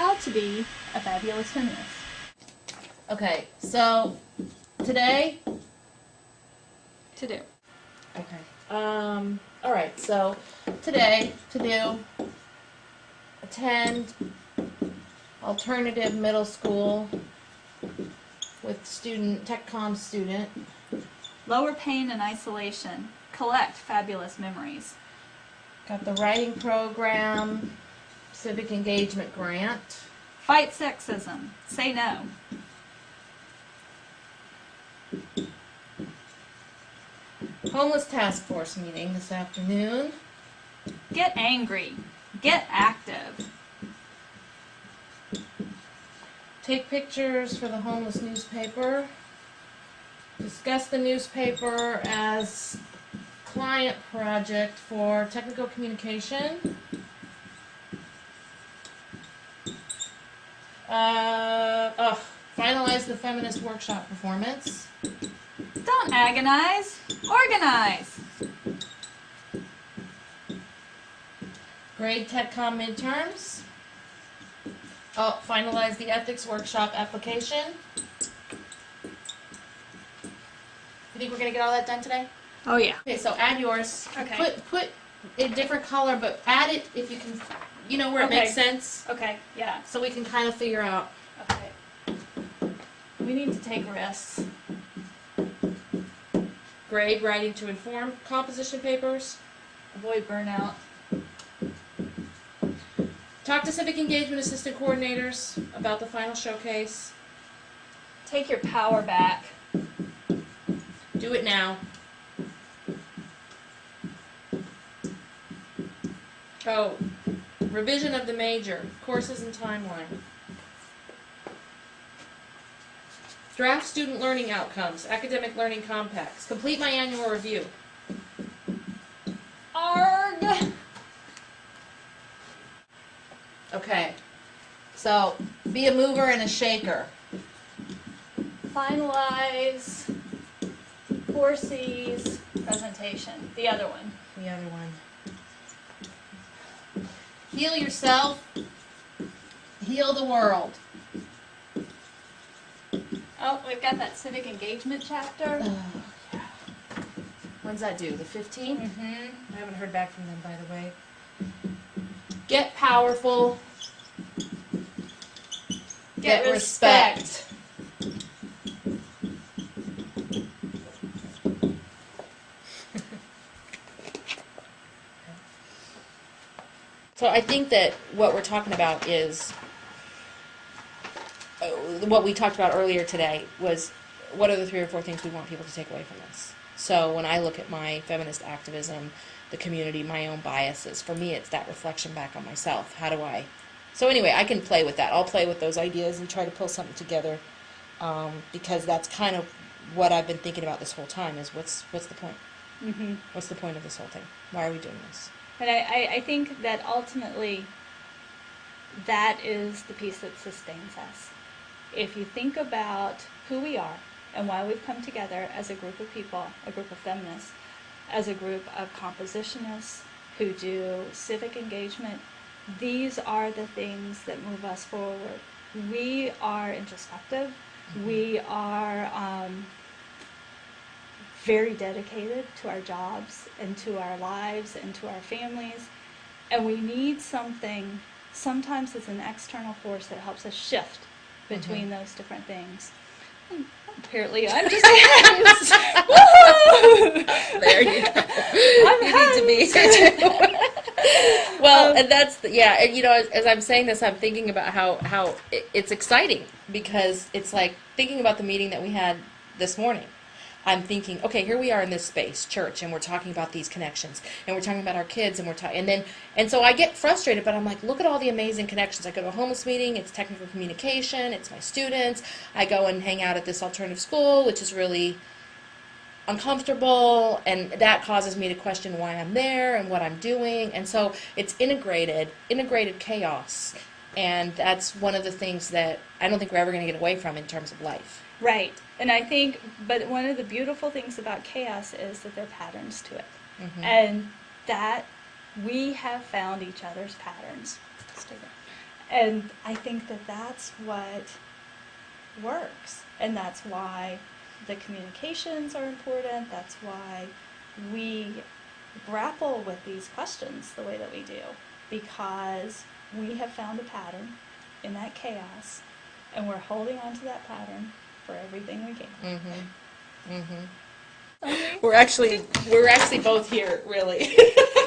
how to be a fabulous feminist. Okay, so today, To do. okay, um, all right, so today to do attend alternative middle school with student tech com student. Lower pain and isolation. Collect fabulous memories. Got the writing program, civic engagement grant. Fight sexism. Say no. Homeless task force meeting this afternoon. Get angry. Get active. Take pictures for the homeless newspaper. Discuss the newspaper as client project for technical communication. Uh, oh, finalize the feminist workshop performance. Don't agonize. Organize. Grade TechCom midterms. Oh, finalize the ethics workshop application. You think we're gonna get all that done today? Oh yeah. Okay, so add yours. Okay. Put put a different color, but add it if you can. You know where it makes sense, Okay. Yeah. so we can kind of figure out. Okay. We need to take risks. Grade writing to inform composition papers. Avoid burnout. Talk to civic engagement assistant coordinators about the final showcase. Take your power back. Do it now. Oh, revision of the major, courses and timeline. Draft student learning outcomes, academic learning compacts. Complete my annual review. Arg. Okay, so be a mover and a shaker. Finalize. Four C's presentation. The other one. The other one. Heal yourself, heal the world. Oh, we've got that civic engagement chapter. Oh, yeah. When's that due? The 15th? Mm-hmm. I haven't heard back from them, by the way. Get powerful. Get respect. So I think that what we're talking about is uh, what we talked about earlier today was what are the three or four things we want people to take away from this. So when I look at my feminist activism, the community, my own biases, for me it's that reflection back on myself. How do I? So anyway, I can play with that. I'll play with those ideas and try to pull something together um, because that's kind of what I've been thinking about this whole time. Is what's what's the point? Mm-hmm. What's the point of this whole thing? Why are we doing this? But I, I, I think that ultimately that is the piece that sustains us. If you think about who we are and why we've come together as a group of people, a group of feminists, as a group of compositionists who do civic engagement, these are the things that move us forward. We are introspective. We are um, very dedicated to our jobs and to our lives and to our families. And we need something, sometimes it's an external force that helps us shift between mm-hmm. those different things. And apparently, I'm just! There you go. I'm you need to be. well, um, and that's the, yeah. And you know, as, as I'm saying this, I'm thinking about how how it, it's exciting because it's like thinking about the meeting that we had this morning. I'm thinking, okay, here we are in this space, church, and we're talking about these connections, and we're talking about our kids, and we're talking, and then, and so I get frustrated, but I'm like, look at all the amazing connections. I go to a homeless meeting, it's technical communication, it's my students. I go and hang out at this alternative school, which is really uncomfortable, and that causes me to question why I'm there and what I'm doing, and so it's integrated, integrated chaos, and that's one of the things that I don't think we're ever going to get away from in terms of life. Right. And I think, but one of the beautiful things about chaos is that there are patterns to it. Mhm. And that we have found each other's patterns. And I think that that's what works. And that's why the communications are important. That's why we grapple with these questions the way that we do. Because we have found a pattern in that chaos and we're holding on to that pattern for everything we can. Mm-hmm. Mm-hmm. We're actually we're actually both here, really.